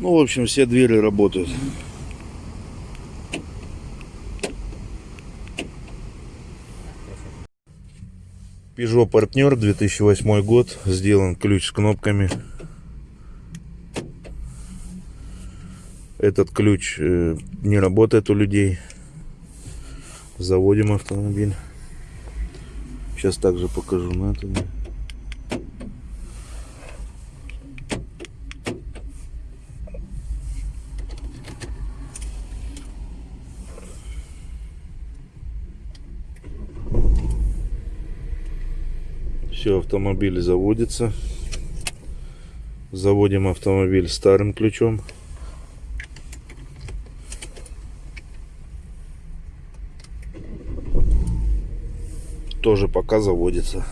Ну, в общем, все двери работают. Peugeot партнер 2008 год. Сделан ключ с кнопками. Этот ключ э, не работает у людей. Заводим автомобиль. Сейчас также покажу на это все автомобиль заводится. Заводим автомобиль старым ключом. Тоже пока заводится